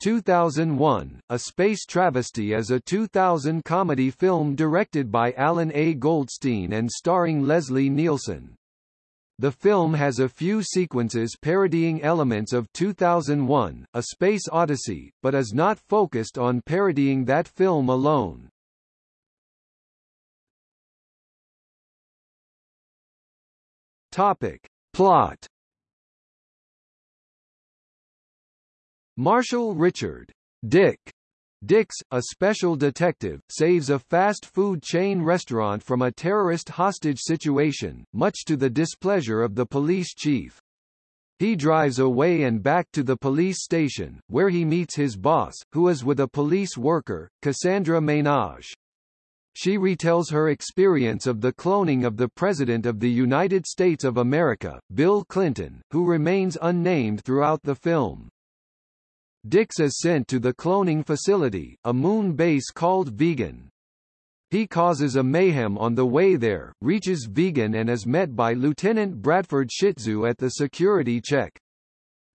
2001, A Space Travesty is a 2000 comedy film directed by Allan A. Goldstein and starring Leslie Nielsen. The film has a few sequences parodying elements of 2001, A Space Odyssey, but is not focused on parodying that film alone. Topic. Plot Marshall Richard Dick Dix, a special detective, saves a fast food chain restaurant from a terrorist hostage situation, much to the displeasure of the police chief. He drives away and back to the police station, where he meets his boss, who is with a police worker, Cassandra Ménage. She retells her experience of the cloning of the President of the United States of America, Bill Clinton, who remains unnamed throughout the film. Dix is sent to the cloning facility, a moon base called Vegan. He causes a mayhem on the way there, reaches Vegan and is met by Lieutenant Bradford Shitzu at the security check.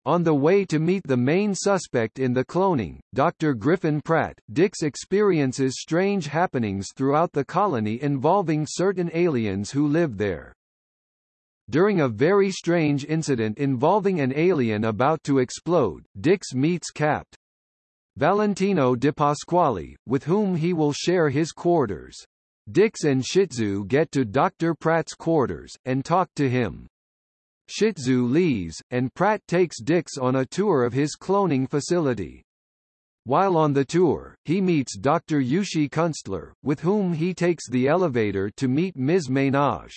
On the way to meet the main suspect in the cloning, Dr. Griffin Pratt, Dix experiences strange happenings throughout the colony involving certain aliens who live there. During a very strange incident involving an alien about to explode, Dix meets Capt. Valentino Di Pasquale, with whom he will share his quarters. Dix and Shitzu get to Dr. Pratt's quarters, and talk to him. Shitzu leaves, and Pratt takes Dix on a tour of his cloning facility. While on the tour, he meets Dr. Yushi Kunstler, with whom he takes the elevator to meet Ms. Ménage.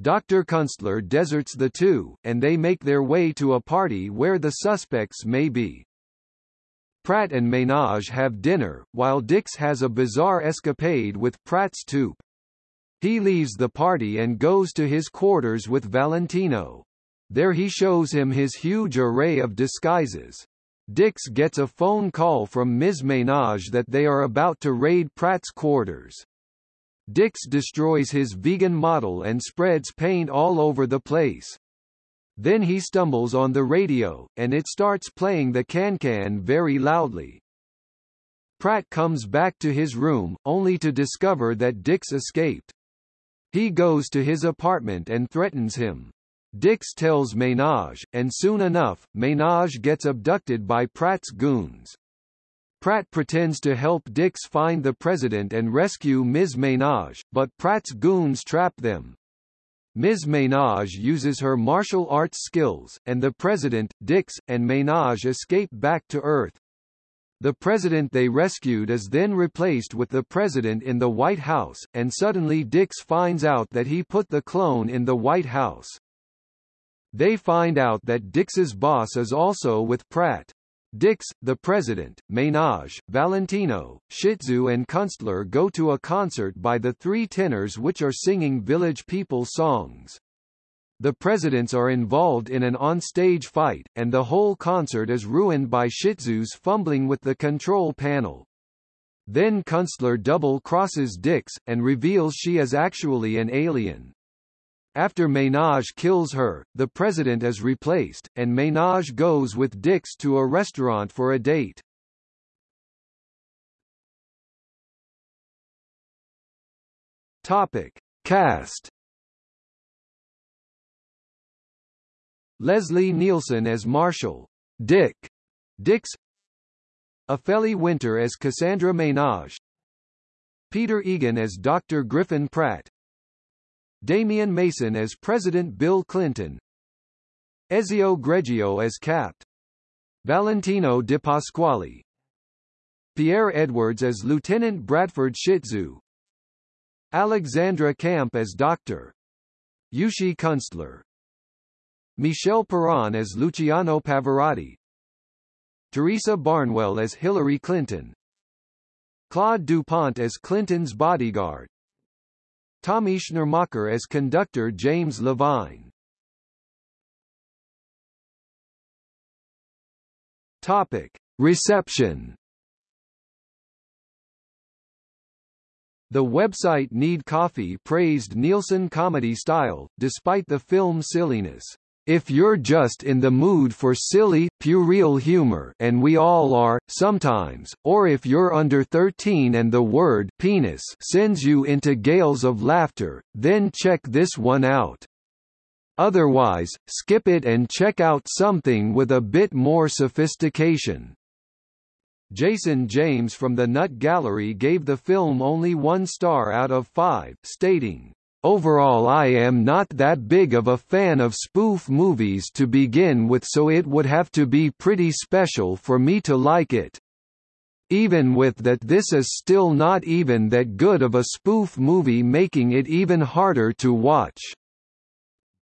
Dr. Kunstler deserts the two, and they make their way to a party where the suspects may be. Pratt and Ménage have dinner, while Dix has a bizarre escapade with Pratt's toupe. He leaves the party and goes to his quarters with Valentino. There he shows him his huge array of disguises. Dix gets a phone call from Ms. Ménage that they are about to raid Pratt's quarters. Dix destroys his vegan model and spreads paint all over the place. Then he stumbles on the radio, and it starts playing the can-can very loudly. Pratt comes back to his room, only to discover that Dix escaped. He goes to his apartment and threatens him. Dix tells Ménage, and soon enough, Ménage gets abducted by Pratt's goons. Pratt pretends to help Dix find the president and rescue Ms. Ménage, but Pratt's goons trap them. Ms. Ménage uses her martial arts skills, and the president, Dix, and Ménage escape back to Earth. The president they rescued is then replaced with the president in the White House, and suddenly Dix finds out that he put the clone in the White House. They find out that Dix's boss is also with Pratt. Dix, the president, Ménage, Valentino, Shitzu and Kunstler go to a concert by the three tenors which are singing village people songs. The presidents are involved in an on-stage fight, and the whole concert is ruined by Shitzu's fumbling with the control panel. Then Kunstler double-crosses Dix, and reveals she is actually an alien. After Ménage kills her, the president is replaced, and Ménage goes with Dix to a restaurant for a date. Topic. Cast Leslie Nielsen as Marshall. Dick. Dix Ophélie Winter as Cassandra Ménage Peter Egan as Dr. Griffin Pratt Damian Mason as President Bill Clinton. Ezio Greggio as Capt. Valentino Di Pasquale. Pierre Edwards as Lieutenant Bradford Shitzu Alexandra Kamp as Dr. Yushi Kunstler. Michel Perron as Luciano Pavarotti. Teresa Barnwell as Hillary Clinton. Claude DuPont as Clinton's bodyguard Tommy Schnurmacher as conductor James Levine. Topic. Reception The website Need Coffee praised Nielsen comedy style, despite the film's silliness. If you're just in the mood for silly, puerile humor and we all are, sometimes, or if you're under 13 and the word penis sends you into gales of laughter, then check this one out. Otherwise, skip it and check out something with a bit more sophistication. Jason James from the Nut Gallery gave the film only one star out of five, stating, Overall I am not that big of a fan of spoof movies to begin with so it would have to be pretty special for me to like it. Even with that this is still not even that good of a spoof movie making it even harder to watch.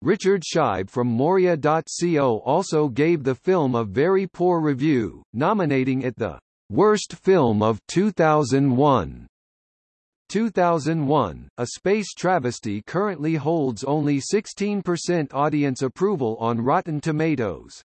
Richard Scheib from Moria.co also gave the film a very poor review, nominating it the worst film of 2001. 2001, A Space Travesty currently holds only 16% audience approval on Rotten Tomatoes.